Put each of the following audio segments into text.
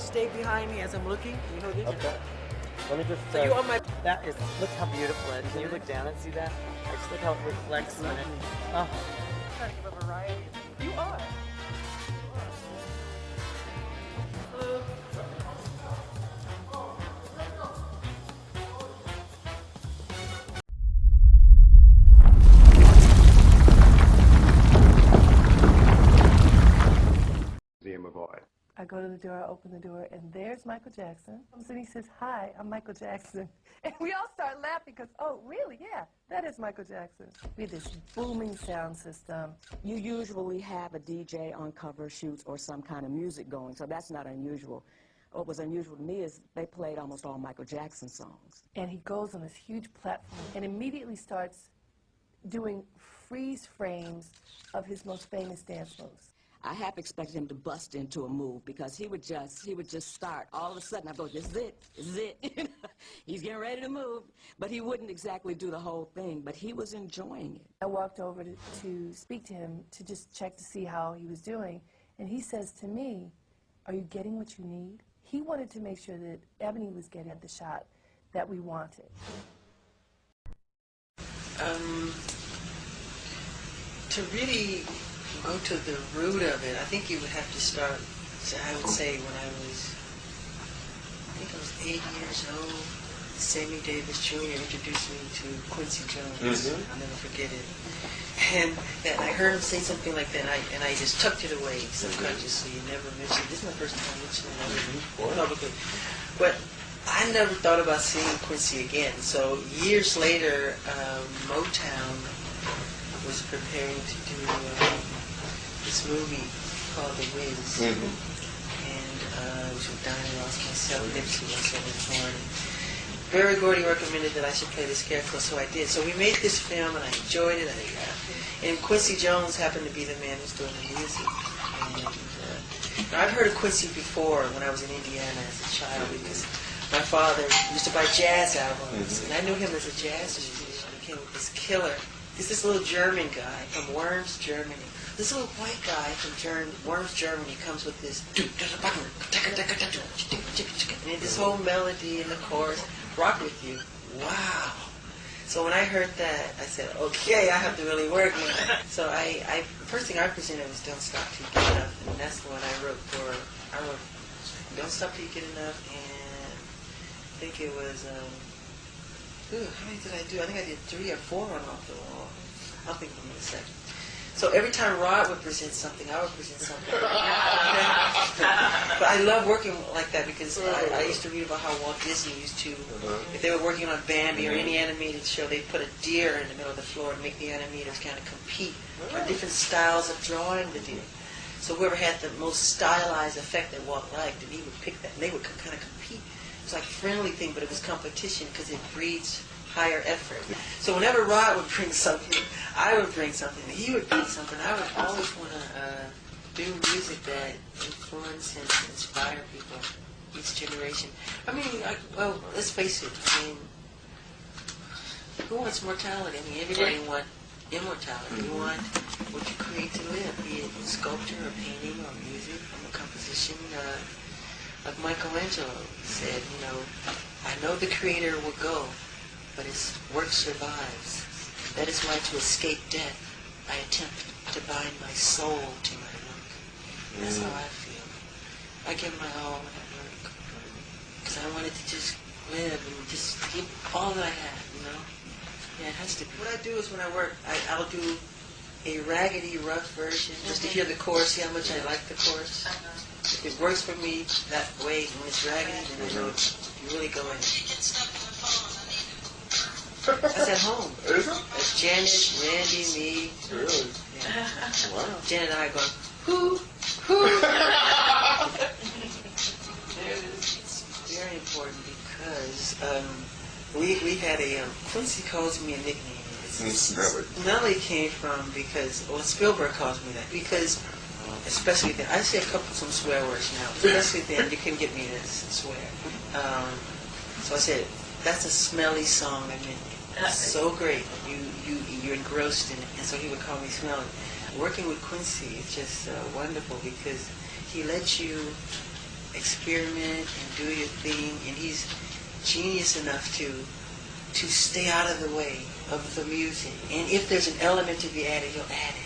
stay behind me as I'm looking. You know this. Okay. Let me just. So uh, you on my. That is. Look how beautiful it is. Can you look down and see that? I just look how it reflects on it. Oh. Trying to give a variety. You are. Go to the door, I open the door, and there's Michael Jackson. And he says, Hi, I'm Michael Jackson. And we all start laughing because, oh, really? Yeah, that is Michael Jackson. We had this booming sound system. You usually have a DJ on cover shoots or some kind of music going, so that's not unusual. What was unusual to me is they played almost all Michael Jackson songs. And he goes on this huge platform and immediately starts doing freeze frames of his most famous dance moves. I half expected him to bust into a move because he would just he would just start. All of a sudden, I go, "This is it, this is it." He's getting ready to move, but he wouldn't exactly do the whole thing. But he was enjoying it. I walked over to, to speak to him to just check to see how he was doing, and he says to me, "Are you getting what you need?" He wanted to make sure that Ebony was getting the shot that we wanted. Um, to really go to the root of it, I think you would have to start, so I would say when I was, I think I was eight years old, Sammy Davis Jr. introduced me to Quincy Jones. I'll never forget it. And, and I heard him say something like that, and I, and I just tucked it away subconsciously and never mentioned This is my first time mentioning it publicly. But I never thought about seeing Quincy again. So years later, um, Motown was preparing to do um, this movie called The Wiz. And uh, it was with Diana Ross, myself, Nipsey Russell, and Horne. Berry Gordy recommended that I should play the Scarecrow, so I did. So we made this film, and I enjoyed it. I, uh, and Quincy Jones happened to be the man who's doing the music. And uh, I've heard of Quincy before when I was in Indiana as a child because my father used to buy jazz albums, and I knew him as a jazz musician. He came with this killer. He's this little German guy from Worms, Germany. This little white guy from Germ- Worms, Germany comes with this and this whole melody and the chorus rock with you. Wow. So when I heard that, I said, okay, I have to really work. So I, I, first thing I presented was Don't Stop Till You Get Enough, and that's the one I wrote for, I wrote Don't Stop Till You Get Enough, and I think it was, um, ooh, how many did I do? I think I did three or four on Off the Wall. I'll think of them in a second. So every time Rod would present something, I would present something. but I love working like that because I, I used to read about how Walt Disney used to, uh-huh. if they were working on Bambi or any mm-hmm. animated show, they'd put a deer in the middle of the floor and make the animators kind of compete for different styles of drawing the deer. So whoever had the most stylized effect that Walt liked, and he would pick that, and they would kind of compete. It was like a friendly thing, but it was competition because it breeds higher effort. So whenever Rod would bring something, I would bring something, he would bring something. I would always want to uh, do music that influence and inspire people, each generation. I mean, I, well, let's face it. I mean, who wants mortality? I mean, everybody wants immortality. You want what you create to live, be it sculpture or painting or music or composition. Uh, like Michelangelo said, you know, I know the creator will go, but his work survives. That is why to escape death, I attempt to bind my soul to my work. That's how I feel. I give my all when I work. Because I wanted to just live and just give all that I have, you know? Yeah, it has to be. What I do is when I work, I, I'll do a raggedy, rough version, just to hear the chorus, see how much I like the chorus. If it works for me that way, when it's raggedy, then I know you really go in. That's at home. Is it? That's Janet, Randy, me. Really? Yeah. Wow. Janet and I go, who, who? it's very important because um, we we had a um, Quincy calls me a nickname. It's, it's. Smelly came from because well Spielberg calls me that because especially then I say a couple some swear words now. Especially then you can get me to swear. Um, so I said that's a smelly song. I mean, it's so great. You you you're engrossed in it, and so he would call me smelly. Working with Quincy is just uh, wonderful because he lets you experiment and do your thing, and he's genius enough to to stay out of the way of the music. And if there's an element to be added, he'll add it.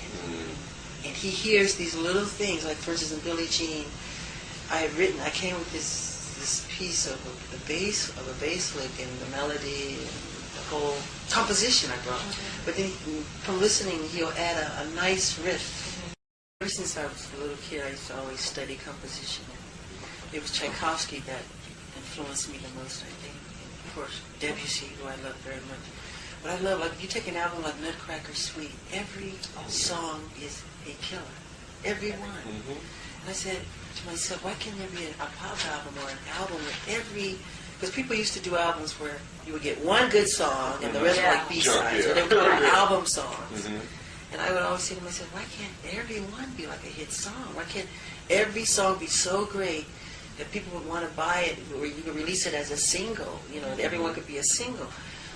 And he hears these little things, like for instance in Billie Jean, I had written, I came with this this piece of a, the bass of a bass lick and the melody and the whole composition I brought. But then from listening, he'll add a, a nice riff. Ever since I was a little kid, I used to always study composition. It was Tchaikovsky that influenced me the most, I think. And of course, Debussy, who I love very much. But I love, like, if you take an album like Nutcracker Suite, every oh, song is a killer. Every one. And I said to myself, why can't there be a, a pop album or an album with every... Because people used to do albums where you would get one good song and the rest were like B-sides, or they would do album songs. Mm-hmm. And I would always say to myself, why can't every one be like a hit song? Why can't every song be so great that people would want to buy it, or you could release it as a single, you know, that everyone could be a single.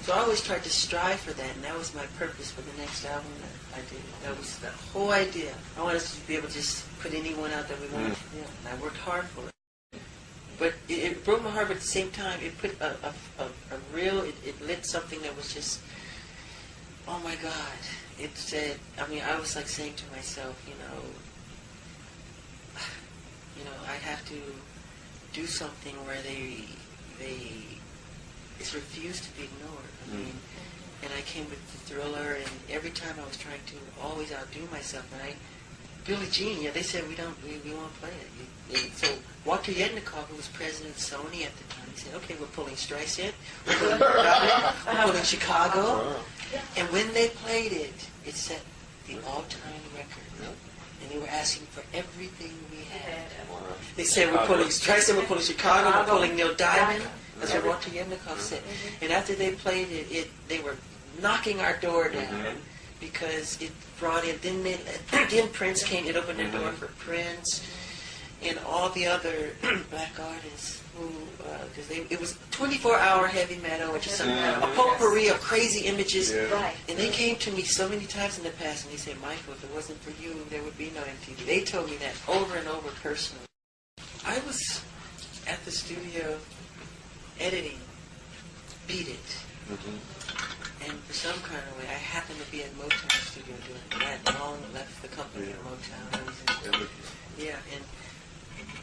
So I always tried to strive for that, and that was my purpose for the next album that I did. That was the whole idea. I wanted us to be able to just put anyone out that we wanted. Yeah, and I worked hard for it. But it, it broke my heart, but at the same time, it put a, a, a, a real, it, it lit something that was just, oh my God. It said, I mean, I was like saying to myself, you know, you know, I have to do something where they, they, it's refused to be ignored. I hmm. mean, and I came with the thriller, and every time I was trying to always outdo myself, and I, Billie Jean, yeah, they said we don't, we, we won't play it. And so Walter Yetnikoff, who was president of Sony at the time, he said, okay, we're pulling Streisand, we're pulling, we're pulling Chicago, and when they played it, it set the all-time record. And they were asking for everything we had. They said, we're pulling Streisand, we're pulling Chicago, we're pulling Neil Diamond. That's what Walter Yetnikoff said. And after they played it, it they were knocking our door down because it brought in, then, they, then Prince came, it opened the door for Prince and all the other black artists who, uh, because they it was 24-hour heavy metal, which is some, a potpourri of crazy images. Right. And they came to me so many times in the past, and they said, Michael, if it wasn't for you, there would be no MTV. They told me that over and over personally. I was at the studio editing Beat It. Mm-hmm. And for some kind of way, I happened to be at Motown studio doing that. Long left the company at Motown. I was in, yeah, and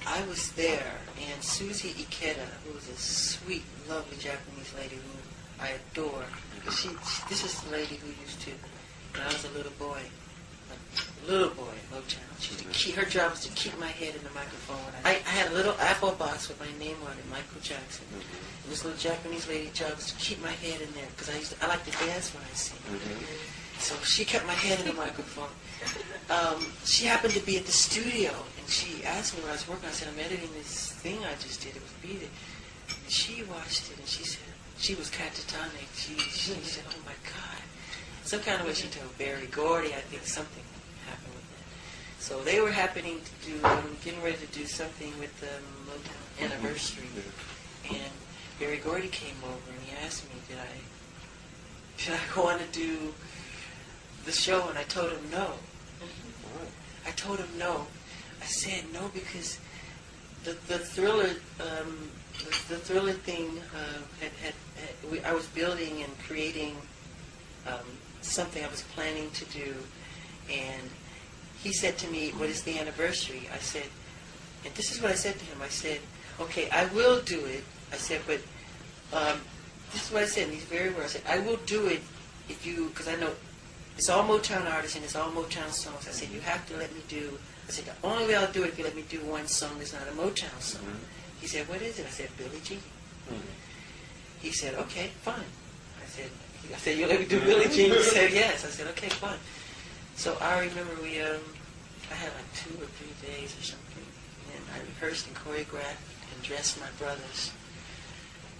I was there, and Susie Ikeda, who was a sweet, lovely Japanese lady who I adore. Mm-hmm. She, she this is the lady who used to, when I was a little boy, a little boy at Motown. She used to keep, her job was to keep my head in the microphone. I, I had a little apple box with my name on it, Michael Jackson. And this little Japanese lady job was to keep my head in there because I used to, I like to dance when I sing. So she kept my head in the microphone. Um, she happened to be at the studio, and she asked me when I was working. I said, "I'm editing this thing I just did. It was Beat It." And she watched it, and she said, she was catatonic. She, she said, "Oh my God!" Some kind of way she told Berry Gordy. I think something happened with that. So they were happening to do, um, getting ready to do something with the Motown anniversary, and Berry Gordy came over and he asked me, "Did I, did I want to do?" the show, and I told him no. I told him no. I said no because the the thriller um, the, the thriller thing uh, had, had, had we, I was building and creating um, something I was planning to do, and he said to me, "What is the anniversary?" I said, and this is what I said to him. I said, "Okay, I will do it." I said, "But um, this is what I said." And he's very well. I said, "I will do it if you," because I know it's all Motown artists and it's all Motown songs. I said, you have to let me do, I said, the only way I'll do it if you let me do one song that's not a Motown song. He said, what is it? I said, Billie Jean. He said, okay, fine. I said, I said, you let me do Billie Jean? He said, yes. I said, okay, fine. So I remember we, um, I had like two or three days or something, and I rehearsed and choreographed and dressed my brothers.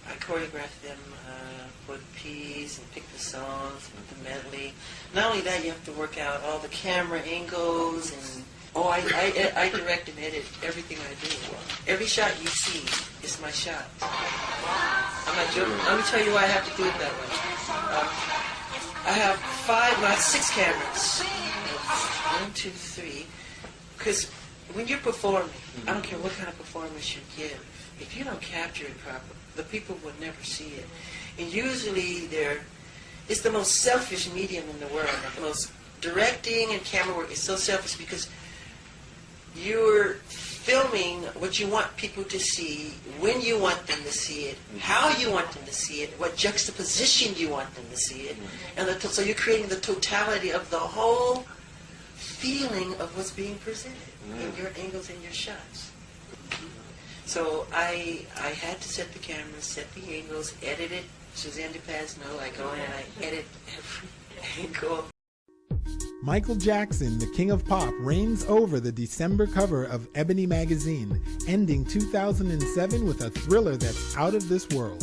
I choreographed them uh, for the piece and picked the songs and the medley. Not only that, you have to work out all the camera angles and oh, I, I, I direct and edit everything I do. Every shot you see is my shot. I'm not joking. Let me tell you why I have to do it that way. Uh, I have five, have six cameras. One, two, three. Because when you're performing, I don't care what kind of performance you give, if you don't capture it properly, the people will never see it. And usually they're, it's the most selfish medium in the world. The most directing and camera work is so selfish because you're filming what you want people to see, when you want them to see it, mm-hmm. how you want them to see it, what juxtaposition you want them to see it, mm-hmm. and the, so you're creating the totality of the whole feeling of what's being presented mm-hmm. in your angles and your shots. So I I had to set the camera, set the angles, edit it. Suzanne de Passe, no, I go in and I edit every angle. Michael Jackson, the king of pop, reigns over the December cover of Ebony magazine, ending 2007 with a thriller that's out of this world.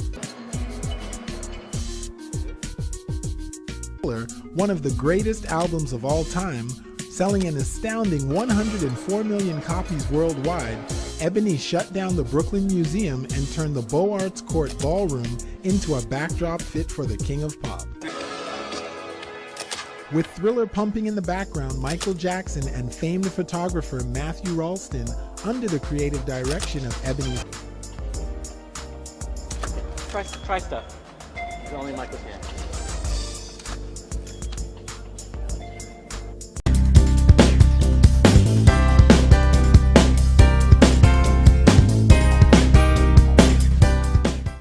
Thriller, One of the greatest albums of all time, selling an astounding 104 million copies worldwide, Ebony shut down the Brooklyn Museum and turned the Beaux Arts Court Ballroom into a backdrop fit for the king of pop. With Thriller pumping in the background, Michael Jackson and famed photographer Matthew Rolston, under the creative direction of Ebony Try, try stuff. It's Only Michael can.